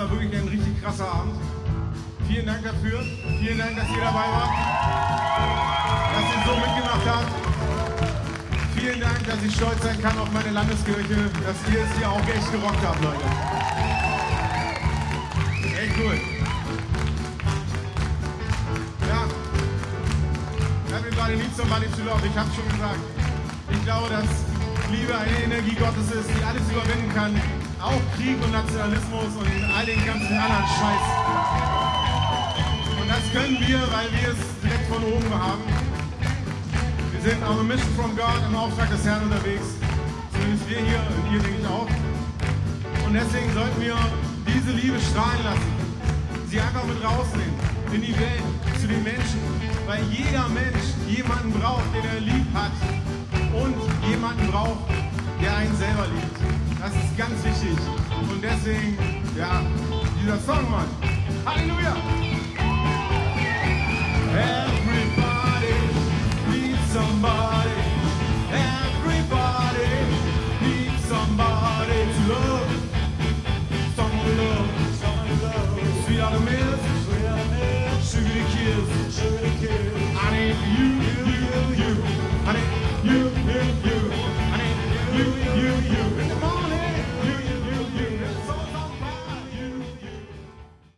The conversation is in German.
war wirklich ein richtig krasser Abend. Vielen Dank dafür. Vielen Dank, dass ihr dabei wart. Dass ihr so mitgemacht habt. Vielen Dank, dass ich stolz sein kann auf meine Landeskirche, dass ihr es hier auch echt gerockt habt, Leute. Echt cool. Ja. Everybody needs somebody to love. Ich hab's schon gesagt. Ich glaube, dass Liebe eine Energie Gottes ist, die alles überwinden kann. Auch Krieg und Nationalismus und all den ganzen anderen Scheiß. Und das können wir, weil wir es direkt von oben haben. Wir sind on a mission from God im Auftrag des Herrn unterwegs. Zumindest wir hier und ihr denke ich auch. Und deswegen sollten wir diese Liebe strahlen lassen. Sie einfach mit rausnehmen in die Welt, zu den Menschen. Weil jeder Mensch jemanden braucht, den er lieb hat. Und jemanden braucht, einen selber liebt. Das ist ganz wichtig. Und deswegen, ja, dieser Song, Mann. Halleluja! Everybody needs somebody. Everybody needs somebody to love. Someone to love. Someone to love. I need you, you, you, you. I need you, you, you you, you, you.